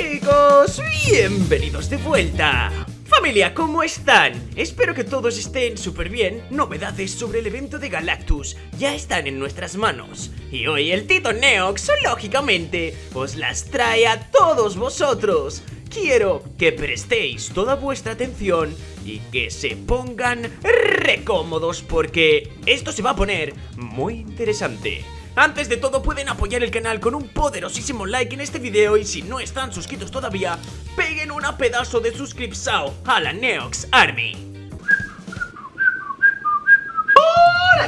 chicos, bienvenidos de vuelta. Familia, ¿cómo están? Espero que todos estén súper bien. Novedades sobre el evento de Galactus ya están en nuestras manos. Y hoy el Tito Neox, lógicamente, os las trae a todos vosotros. Quiero que prestéis toda vuestra atención y que se pongan recómodos porque esto se va a poner muy interesante. Antes de todo pueden apoyar el canal con un poderosísimo like en este video y si no están suscritos todavía, peguen una pedazo de suscripción a la Neox Army.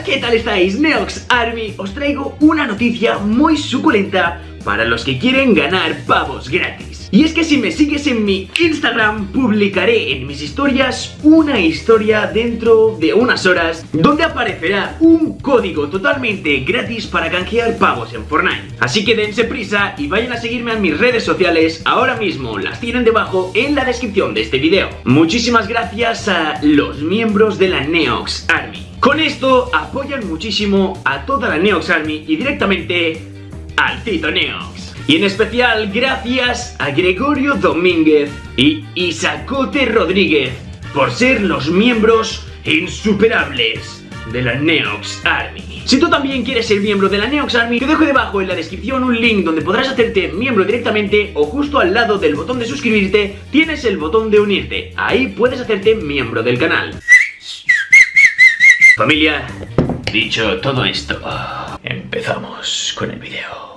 ¿qué tal estáis? Neox Army, os traigo una noticia muy suculenta para los que quieren ganar pavos gratis. Y es que si me sigues en mi Instagram, publicaré en mis historias una historia dentro de unas horas donde aparecerá un código totalmente gratis para canjear pavos en Fortnite. Así que dense prisa y vayan a seguirme en mis redes sociales, ahora mismo las tienen debajo en la descripción de este video. Muchísimas gracias a los miembros de la Neox Army. Con esto apoyan muchísimo a toda la Neox Army y directamente al Tito Neox. Y en especial gracias a Gregorio Domínguez y Isacote Rodríguez por ser los miembros insuperables de la Neox Army. Si tú también quieres ser miembro de la Neox Army, te dejo debajo en la descripción un link donde podrás hacerte miembro directamente o justo al lado del botón de suscribirte tienes el botón de unirte. Ahí puedes hacerte miembro del canal. Familia, dicho todo esto, empezamos con el video.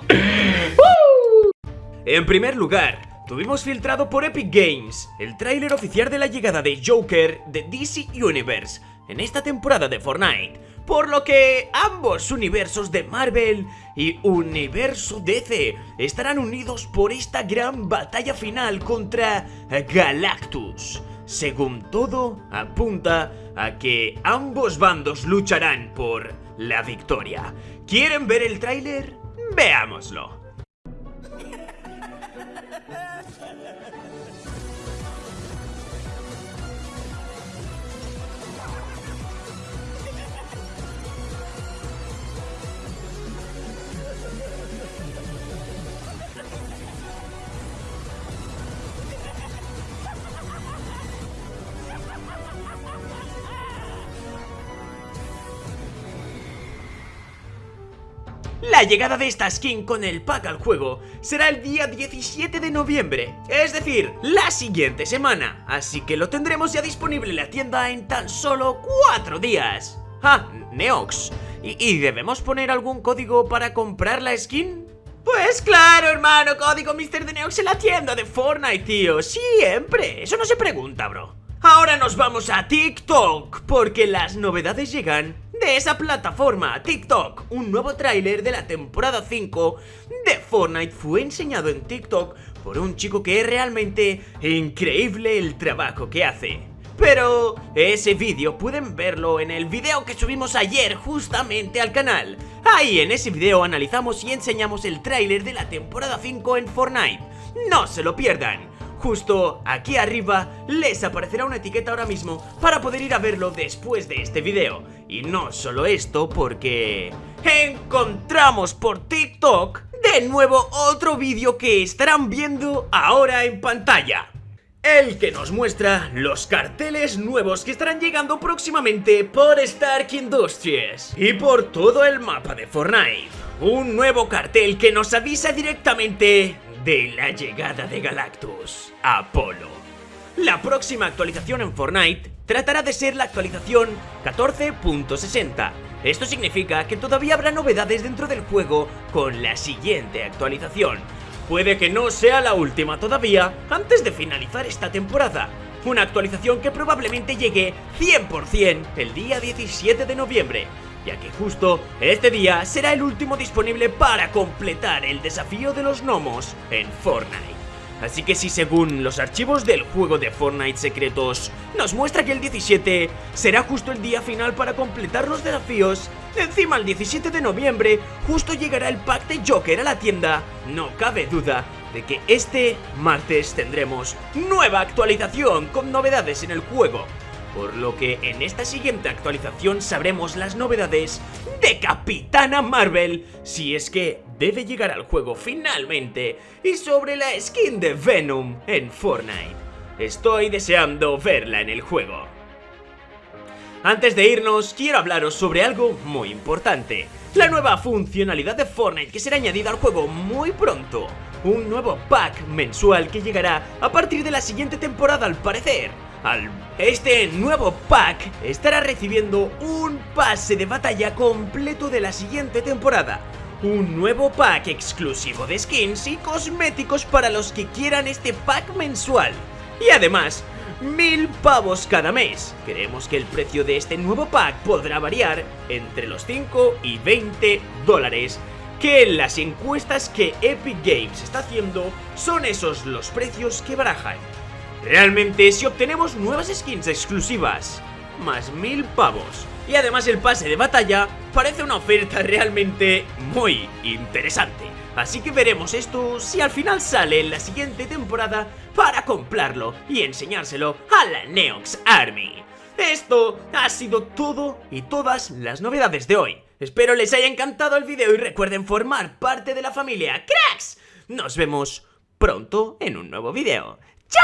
En primer lugar, tuvimos filtrado por Epic Games el tráiler oficial de la llegada de Joker de DC Universe en esta temporada de Fortnite, por lo que ambos universos de Marvel y universo DC estarán unidos por esta gran batalla final contra Galactus. Según todo, apunta a que ambos bandos lucharán por la victoria. ¿Quieren ver el tráiler? Veámoslo. La llegada de esta skin con el pack al juego será el día 17 de noviembre, es decir, la siguiente semana, así que lo tendremos ya disponible en la tienda en tan solo 4 días. Ah, Neox, ¿Y, debemos poner algún código para comprar la skin? Pues claro, hermano, código Mr. de Neox en la tienda de Fortnite, tío, siempre, eso no se pregunta, bro. Ahora nos vamos a TikTok, porque las novedades llegan de esa plataforma, TikTok. Un nuevo tráiler de la temporada 5 de Fortnite fue enseñado en TikTok por un chico que es realmente increíble el trabajo que hace. Pero ese vídeo pueden verlo en el video que subimos ayer justamente al canal. Ahí en ese video analizamos y enseñamos el tráiler de la temporada 5 en Fortnite. No se lo pierdan. Justo aquí arriba les aparecerá una etiqueta ahora mismo para poder ir a verlo después de este video. Y no solo esto, porque encontramos por TikTok de nuevo otro vídeo que estarán viendo ahora en pantalla. El que nos muestra los carteles nuevos que estarán llegando próximamente por Stark Industries y por todo el mapa de Fortnite. Un nuevo cartel que nos avisa directamente de la llegada de Galactus, Apolo. La próxima actualización en Fortnite tratará de ser la actualización 14.60. Esto significa que todavía habrá novedades dentro del juego con la siguiente actualización. Puede que no sea la última todavía antes de finalizar esta temporada. Una actualización que probablemente llegue 100% el día 17 de noviembre ya que justo este día será el último disponible para completar el desafío de los gnomos en Fortnite. Así que si según los archivos del juego de Fortnite secretos nos muestra que el 17 será justo el día final para completar los desafíos, encima el 17 de noviembre justo llegará el pack de Joker a la tienda, no cabe duda de que este martes tendremos nueva actualización con novedades en el juego. Por lo que en esta siguiente actualización sabremos las novedades de Capitana Marvel, si es que debe llegar al juego finalmente, y sobre la skin de Venom en Fortnite. Estoy deseando verla en el juego. Antes de irnos, quiero hablaros sobre algo muy importante. La nueva funcionalidad de Fortnite que será añadida al juego muy pronto. Un nuevo pack mensual que llegará a partir de la siguiente temporada al parecer. Este nuevo pack estará recibiendo un pase de batalla completo de la siguiente temporada. Un nuevo pack exclusivo de skins y cosméticos para los que quieran este pack mensual. Y además, mil pavos cada mes. Creemos que el precio de este nuevo pack podrá variar entre los 5 y 20 dólares que en las encuestas que Epic Games está haciendo son esos los precios que barajan. Realmente si obtenemos nuevas skins exclusivas, más mil pavos, y además el pase de batalla parece una oferta realmente muy interesante. Así que veremos esto si al final sale en la siguiente temporada para comprarlo y enseñárselo a la Neox Army. Esto ha sido todo y todas las novedades de hoy. Espero les haya encantado el video y recuerden formar parte de la familia Cracks. Nos vemos pronto en un nuevo video. 叫